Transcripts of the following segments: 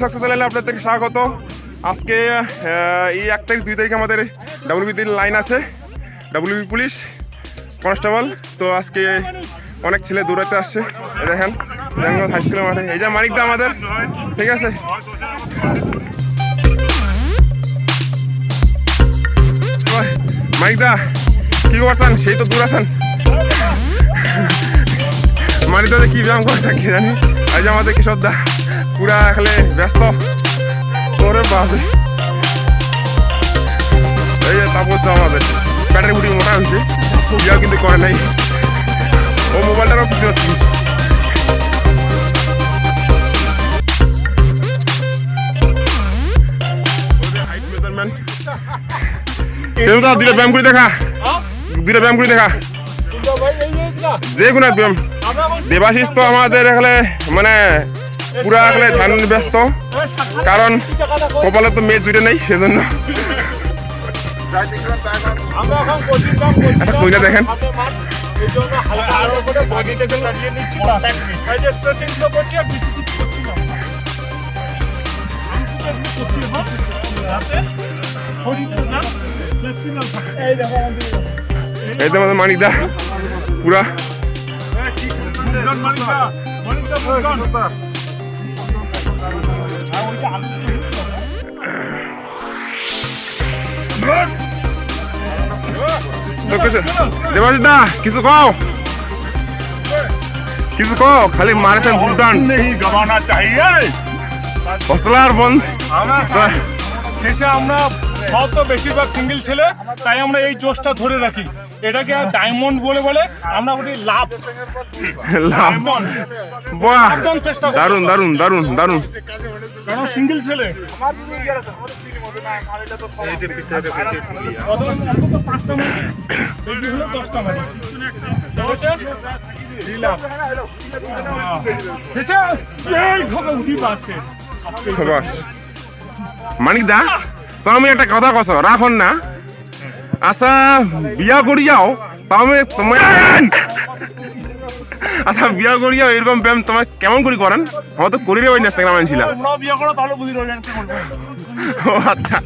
Success চ্যানেলে আপনাদেরকে স্বাগত। আজকে এই এক তারিখ, দুই তারিখে আমাদের ডাব্লিউবিতে লাইন আছে। WB police, constable. তো আজকে অনেক ছেলে দৌড়াতে আসছে। দেখেন দেখেন হাই স্কুলের মাঠে। এই যে মানিকদা আমাদের। ঠিক আছে? মানিকদা কি করছেন? সেই তো দূর আছেন। মানিকদা যে কি ব্যায়াম করে থাকি জানি। আজ আমাদের কিশোরদা পুরা এখানে ব্যস্ত। ওরে বাপরে। এই যে তাপস আমাদের। ব্যাটারি বুটি মোটা হয়েছে। ইয়াও কিন্তু করে নাই। ও মোবাইলটারও কিছু হচ্ছে দেবতা, দুইটা ব্যায়াম করে দেখা। দুইটা ব্যায়াম করে দেখা। যে কোনো ব্যায়াম। দেবাশিস তো আমাদের এখানে মানে পুরা এখানে ধ্যান ব্যস্ত। কারণ কপালে তো মেয়ে জুড়ে নেই সেজন্য। আমরা এখন কোচিং কাম করছি একটা কইনা দেখেন। এই তো একটু করছি হ্যাঁ আমাদের মানিকদা পুরা। মুরগান মালিকা খালি মারেছেন ভুলটান গাবানা চাহিয়ে হসলার বন্ধ আমরা সব তো বেশিরভাগ সিঙ্গেল ছেলে তাই আমরা এই জোশটা ধরে রাখি এটাকে ডায়মন্ড বলে বলে আমরা বলি লাভ বাহ। দারুণ দারুণ দারুণ দারুণ কারণ সিঙ্গেল ছেলে। মানিক দা তো আমি একটা কথা কছ রাখন না। আচ্ছা বিয়া করি যাও। তা আমি তোমার আচ্ছা বিয়া করি যাও এরকম ব্যায়াম তোমার কেমন করে করেন? আমার তো করি রে তাহলে করবে? ও আচ্ছা।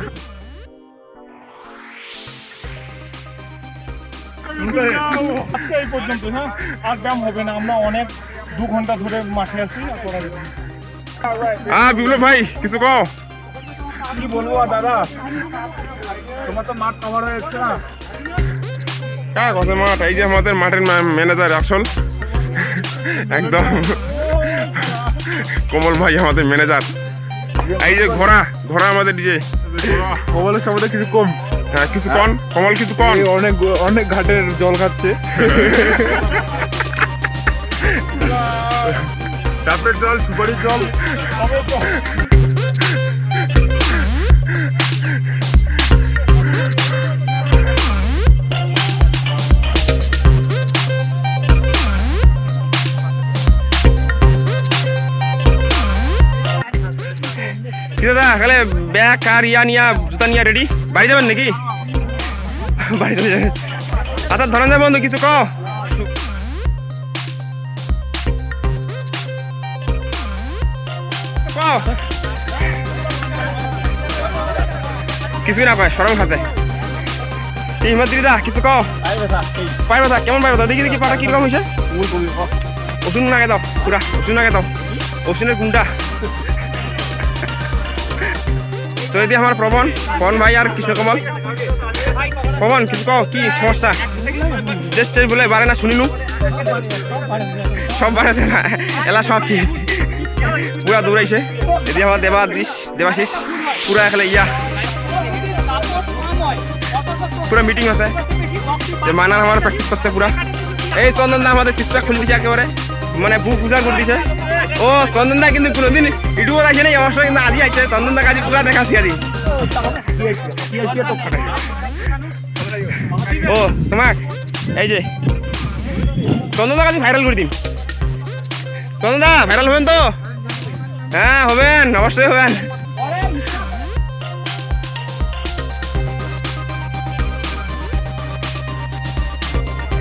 আজকে এই পর্যন্ত হ্যাঁ? আর ব্যায়াম হবে না আমরা অনেক দু ঘণ্টা ধরে মাঠে আছি না। হ্যাঁ বিপ্লব ভাই কিছু কও? কি বলব দাদা? তোমার তো মাঠ কভার হয়ে যাচ্ছে না? হ্যাঁ কথা মাঠ। এই যে আমাদের মাঠের ম্যানেজার আসল একদম। কমল ভাই আমাদের ম্যানেজার এই যে ঘোড়া ঘোড়া আমাদের ডিজে কমলের সম্বন্ধে কিছু কম। হ্যাঁ কিছু কন কমল কিছু কন অনেক অনেক ঘাটের জল খাচ্ছে। চাপের জল সুপারির জল। কি তাহলে ব্যাগ কার ইয়া নিয়া জুতা নিয়া রেডি বাড়ি যাবেন নাকি? বাড়ি চলে যাবেন। আচ্ছা ধরেন যায় বন্ধু কিছু কও। কও। কিছুই না কয় সরম খাসে কি দিদা কিছু কও। পাই ব্যথা কেমন পাই ব্যথা? দেখি দেখি পাটা কীরকম হয়েছে? ওষুধ নাগে দাও পুরা ওষুধ নাগে দাও। ওষুধের গুণটা। তো এদি আমার প্রবণ। পবন ভাই আর কৃষ্ণকমল পবন কিছু কও, কি সমস্যা? টেস্ট বলে বারে না শুনিনু। সব বাড়াছে না, এলা সব কি? পুরা দৌড়াইছে। এদি আমার দেবাদিস দেবাশিস। পুরা এখানে ইয়া। পুরা মিটিং আছে। যে মানার আমার প্র্যাকটিস করছে পুরা। এই চন্দন দা আমাদের সিস্টার খুলে দিছে একেবারে। মানে বুক করে দিছে। ও, চন্দন দা কিন্তু কোনোদিন ইউটিউব আসে নাই আমার সঙ্গে কিন্তু আজি আইছে চন্দন দা কাজী পুরা দেখাছি আজি। ও, তোমাক, এই যে, চন্দন দা কাজী ভাইরাল করে দিন চন্দন দা ভাইরাল হবেন তো? হ্যাঁ হবেন অবশ্যই হবেন।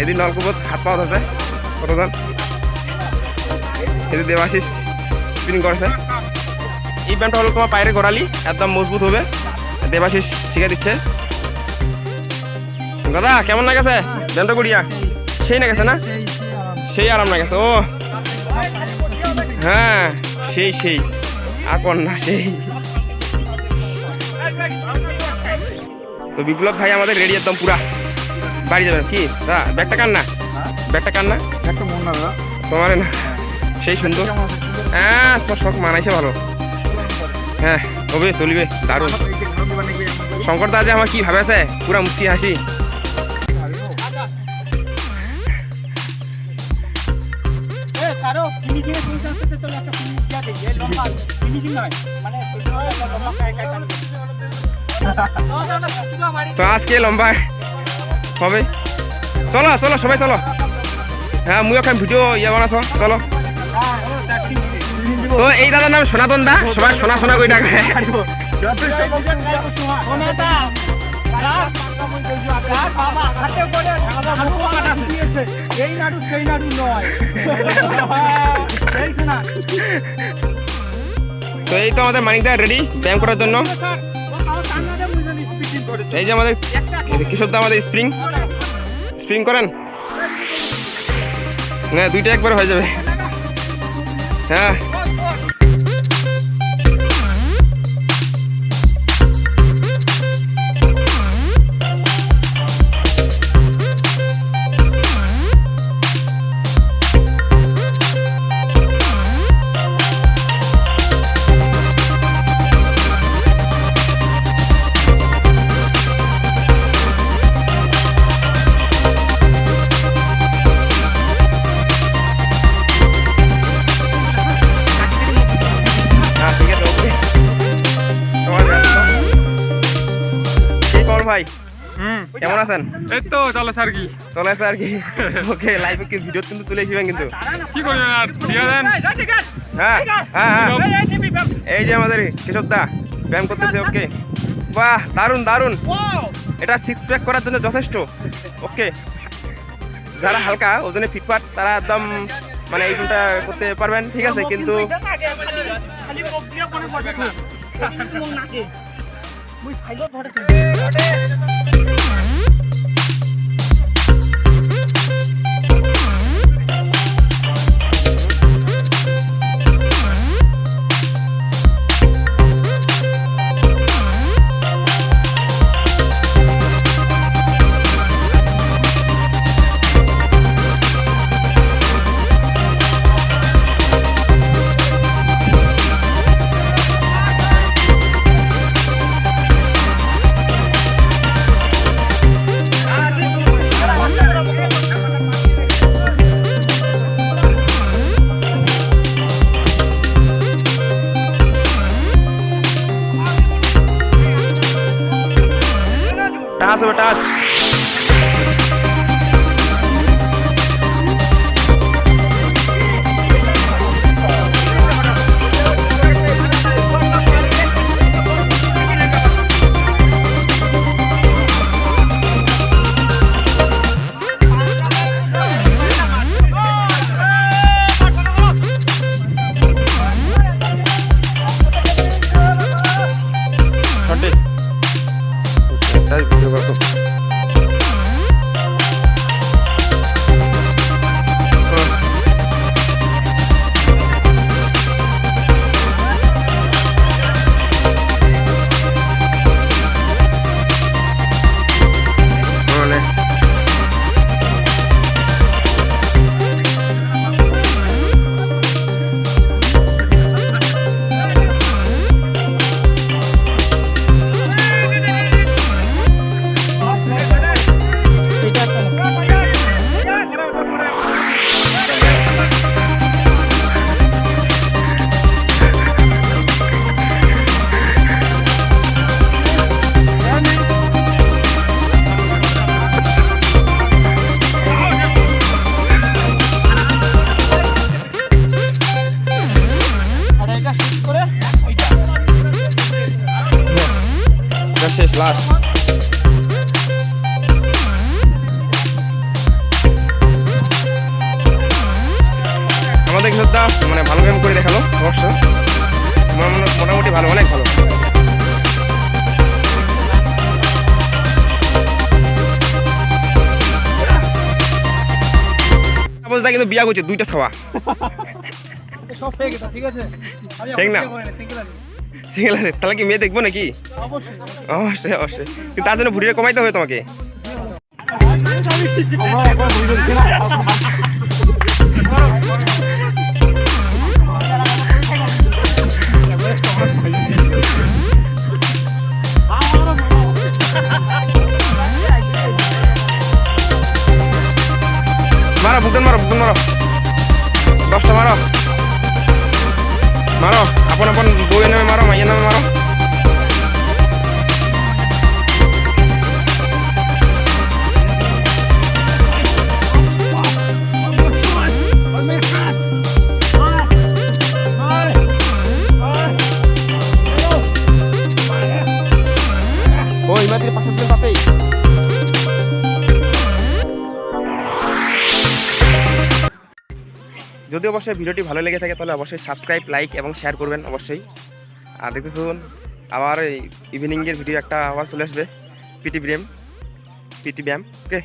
এদিন নলকূপত হাত পাওয়া আছে, কতজন? এদিন দেবাশিস স্পিনিং করছে। এই ব্যায়ামটা হলো তোমার পায়ের গোড়ালি একদম মজবুত হবে। দেবাশিস শিখে দিচ্ছে। দাদা কেমন না গেছে ব্যায়ামটা করিয়া সেই না গেছে না? সেই আরাম না গেছে ও। হ্যাঁ সেই সেই। আর কোন না সেই। তো বিপ্লব ভাই আমাদের রেডি একদম পুরা। বাড়ি যাবেন। কি? দাদা ব্যাগটা কান না? ব্যাগটা কান না? তোমার না? সেই সুন্দর। হ্যাঁ তোর শখ মানাইছে ভালো। হ্যাঁ হবে চলবে? দারুণ। শঙ্কর দা যে আমার কি ভাবে আছে পুরা মুক্তি হাসি। তো আজকে লম্বা হবে? চলো চলো সবাই চলো। হ্যাঁ মুই ভিডিও ইয়ে বানাছো চলো। তো এই দাদার নাম সনাতন দা, সবাই সোনা সোনা করে ডাকে তো এই তো আমাদের মানিক দা রেডি ব্যায়াম করার জন্য। এই যে আমাদের একটা কিশোর দা আমাদের স্প্রিং স্প্রিং করেন? না, দুইটা একবার হয়ে যাবে। হ্যাঁ আছেন? এই তো চলো স্যার কি। চলে আসে আর কি? ওকে লাইভে কি ভিডিও কিন্তু তুলে এসেবেন কিন্তু? কি করবেন আর? দিয়ে দেন। হ্যাঁ হ্যাঁ হ্যাঁ। এই যে আমাদের কেশব দা ব্যায়াম করতেছে ওকে বাহ দারুণ দারুণ এটা সিক্স প্যাক করার জন্য যথেষ্ট ওকে যারা হালকা ওজনে ফিটফাট তারা একদম মানে এই গুণটা করতে পারবেন ঠিক আছে? কিন্তু মুই ফাইলো ধরে লাস্ট আমাদের কিন্তু মানে ভালো গেম করে দেখাল অবশ্য। মোটামুটি- মোটামুটি ভালো অনেক ভালো। অবস্থা কিন্তু বিয়া করছে দুইটা ছাওয়া। ঠিক না? সিঙ্গেল আছে, তাহলে কি মেয়ে দেখব নাকি? অবশ্যই অবশ্যই। তার জন্য ভুড়িটা কমাইতে হবে তোমাকে। মারো বুকন মারো বুকন মারো। দশটা মারো। মারো আপন আপন বউয়ের নামে মারো মাইয়ের নামে মারো ওই মাটির পাশে দিন যদি অবশ্যই ভিডিওটি ভালো লেগে থাকে, তাহলে অবশ্যই সাবস্ক্রাইব লাইক এবং শেয়ার করবেন অবশ্যই। আর দেখতে থাকুন, আবার ইভিনিংয়ের ভিডিও একটা আবার চলে আসবে পিটি ব্যায়াম পিটি ব্যায়াম ওকে